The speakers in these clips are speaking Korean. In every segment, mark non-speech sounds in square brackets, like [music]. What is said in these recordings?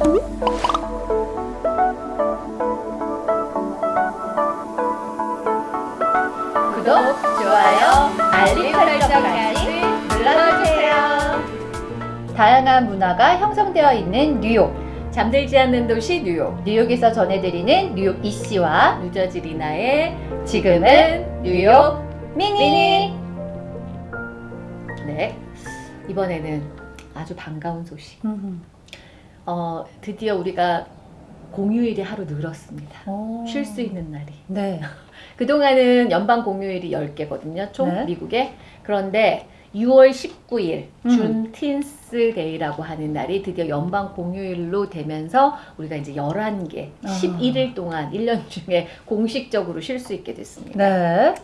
구독, 좋아요, 알림 설정까지 눌러주세요. 다양한 문화가 형성되어 있는 뉴욕. 잠들지 않는 도시 뉴욕. 뉴욕에서 전해드리는 뉴욕 이씨와 뉴저지 리나의 지금은 뉴욕 미니. 네. 이번에는 아주 반가운 소식. 어, 드디어 우리가 공휴일이 하루 늘었습니다. 쉴 수 있는 날이. 네. [laughs] 그동안은 연방 공휴일이 10개거든요. 총 네. 미국에. 그런데 6월 19일 음. 준 틴스 데이라고 하는 날이 드디어 연방 공휴일로 되면서 우리가 이제 11개, 아. 11일 동안 1년 중에 공식적으로 쉴 수 있게 됐습니다. 네.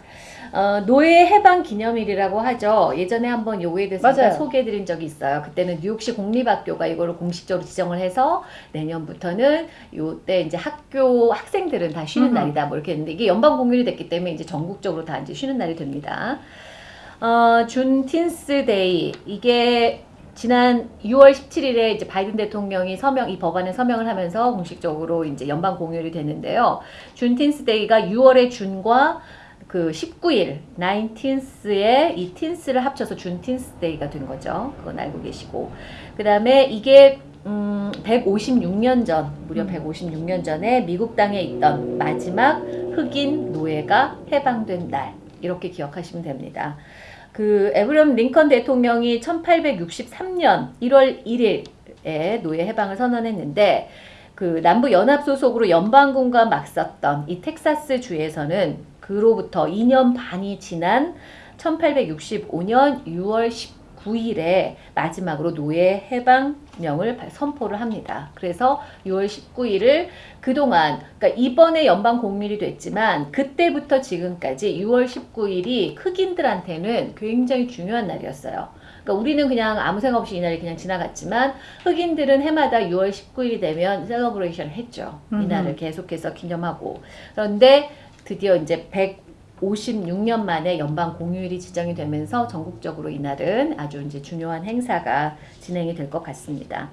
어, 노예 해방 기념일이라고 하죠. 예전에 한번 요거에 대해서 맞아요. 소개해드린 적이 있어요. 그때는 뉴욕시 공립학교가 이거를 공식적으로 지정을 해서 내년부터는 요때 이제 학교 학생들은 다 쉬는 음. 날이다 뭐 이렇게 했는데 이게 연방 공휴일이 됐기 때문에 이제 전국적으로 다 이제 쉬는 날이 됩니다. 어, Juneteenth Day 이게 지난 6월 17일에 이제 바이든 대통령이 서명 이 법안에 서명을 하면서 공식적으로 이제 연방 공휴일이 됐는데요. Juneteenth Day가 6월의 June과 그 19일, 19th의 이 teenth를 합쳐서 Juneteenth Day가 된 거죠. 그건 알고 계시고. 그 다음에 이게 음, 156년 전, 무려 음. 156년 전에 미국 땅에 있던 마지막 흑인 노예가 해방된 날. 이렇게 기억하시면 됩니다. 그 에이브러햄 링컨 대통령이 1863년 1월 1일에 노예 해방을 선언했는데 그 남부 연합 소속으로 연방군과 맞섰던 이 텍사스 주에서는 그로부터 2년 반이 지난 1865년 6월 19일에 마지막으로 노예 해방령을 발- 선포를 합니다. 그래서 6월 19일을 그동안 그러니까 이번에 연방 공휴일이 됐지만 그때부터 지금까지 6월 19일이 흑인들한테는 굉장히 중요한 날이었어요. 그러니까 우리는 그냥 아무 생각 없이 이날이 그냥 지나갔지만 흑인들은 해마다 6월 19일이 되면 셀러브레이션을 했죠. 이날을 계속해서 기념하고. 그런데 드디어 이제 156년 만에 연방 공휴일이 지정이 되면서 전국적으로 이날은 아주 이제 중요한 행사가 진행이 될 것 같습니다.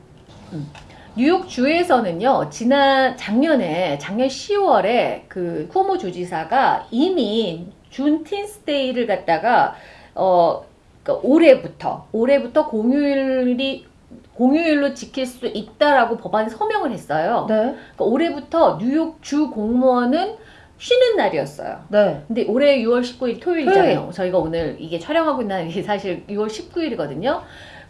음. 뉴욕 주에서는요, 지난 작년에, 작년 10월에 그 쿠오모 주지사가 이미 준 틴스데이를 갖다가, 어, 그러니까 올해부터, 올해부터 공휴일이, 공휴일로 지킬 수 있다라고 법안에 서명을 했어요. 네. 그러니까 올해부터 뉴욕 주 공무원은 쉬는 날이었어요. 네. 근데 올해 6월 19일 토요일이잖아요. 토요일. 저희가 오늘 이게 촬영하고 있는 날이 [laughs] 사실 6월 19일이거든요.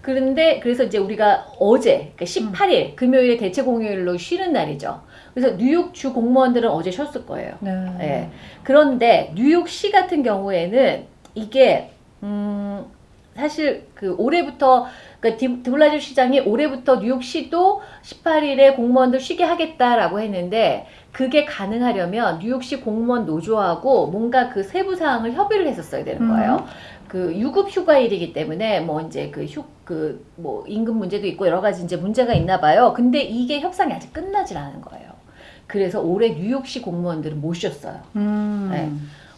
그런데 그래서 이제 우리가 어제 그러니까 18일 금요일에 대체 공휴일로 쉬는 날이죠. 그래서 뉴욕 주 공무원들은 어제 쉬었을 거예요. 네. 예. 그런데 뉴욕시 같은 경우에는 이게 음 사실 그 올해부터 그러니까 디- 드블라주 시장이 올해부터 뉴욕시도 18일에 공무원들 쉬게 하겠다라고 했는데 그게 가능하려면 뉴욕시 공무원 노조하고 뭔가 그 세부 사항을 협의를 했었어야 되는 거예요. 그 유급 휴가일이기 때문에 뭐 이제 그 휴 그 뭐 임금 문제도 있고 여러 가지 이제 문제가 있나 봐요. 근데 이게 협상이 아직 끝나질 않은 거예요. 그래서 올해 뉴욕시 공무원들은 못 쉬었어요. 음. 네.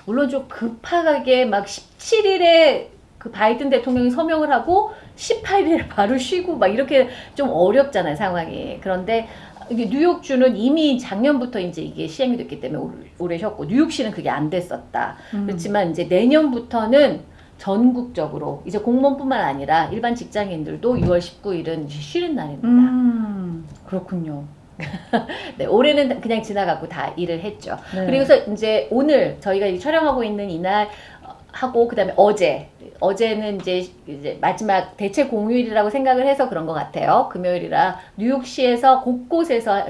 물론 좀 급하게 막 17일에 그 바이든 대통령이 서명을 하고 18일에 바로 쉬고 막 이렇게 좀 어렵잖아요 상황이. 그런데 이게 뉴욕주는 이미 작년부터 이제 이게 시행이 됐기 때문에 올- 올해 쉬었고 뉴욕시는 그게 안 됐었다. 음. 그렇지만 이제 내년부터는 전국적으로 이제 공무원뿐만 아니라 일반 직장인들도 6월 19일은 쉬는 날입니다. 음. 그렇군요. [laughs] 네, 올해는 그냥 지나가고 다 일을 했죠. 네. 그리고서 이제 오늘 저희가 이 촬영하고 있는 이날 어, 하고 그다음에 어제 어제는 이제 이제 마지막 대체 공휴일이라고 생각을 해서 그런 것 같아요. 금요일이라 뉴욕시에서 곳곳에서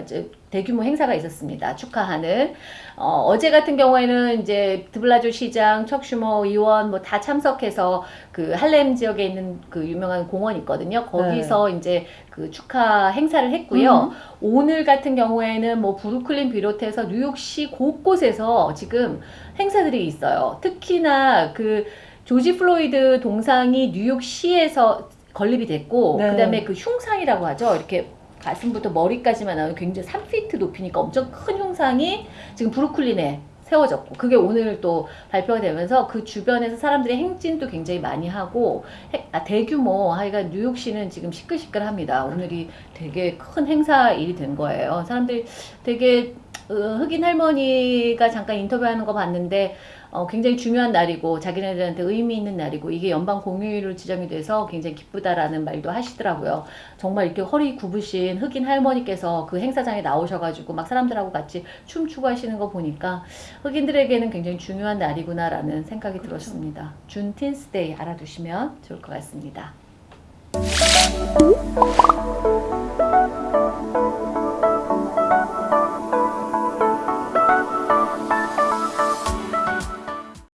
대규모 행사가 있었습니다. 축하하는 어, 제 같은 경우에는 이제 드블라주 시장, 척 슈머 의원 뭐 다 참석해서 그 할렘 지역에 있는 그 유명한 공원 있거든요. 거기서 이제 그 축하 행사를 했고요. 음. 오늘 같은 경우에는 뭐 브루클린 비롯해서 뉴욕시 곳곳에서 지금 행사들이 있어요. 특히나 그 조지 플로이드 동상이 뉴욕시에서 건립이 됐고 네. 그다음에 그 흉상이라고 하죠. 이렇게 가슴부터 머리까지만 나오는 굉장히 3피트 높이니까 엄청 큰 흉상이 지금 브루클린에 세워졌고 그게 오늘 또 발표가 되면서 그 주변에서 사람들이 행진도 굉장히 많이 하고 해- 아, 대규모 하여간 뉴욕시는 지금 시끌시끌합니다. 오늘이 되게 큰 행사 일이 된 거예요. 사람들이 되게 어, 흑인 할머니가 잠깐 인터뷰하는 거 봤는데 어, 굉장히 중요한 날이고 자기네들한테 의미 있는 날이고 이게 연방 공휴일로 지정이 돼서 굉장히 기쁘다라는 말도 하시더라고요. 정말 이렇게 허리 굽으신 흑인 할머니께서 그 행사장에 나오셔가지고 막 사람들하고 같이 춤추고 하시는 거 보니까 흑인들에게는 굉장히 중요한 날이구나라는 생각이 들었습니다. 준 틴스데이 알아두시면 좋을 것 같습니다.